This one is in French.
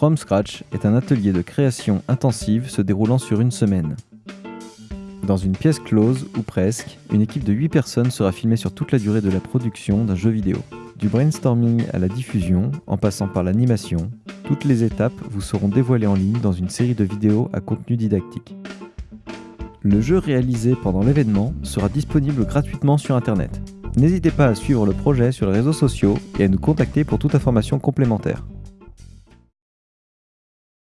From Scratch est un atelier de création intensive se déroulant sur une semaine. Dans une pièce close, ou presque, une équipe de 8 personnes sera filmée sur toute la durée de la production d'un jeu vidéo. Du brainstorming à la diffusion, en passant par l'animation, toutes les étapes vous seront dévoilées en ligne dans une série de vidéos à contenu didactique. Le jeu réalisé pendant l'événement sera disponible gratuitement sur Internet. N'hésitez pas à suivre le projet sur les réseaux sociaux et à nous contacter pour toute information complémentaire.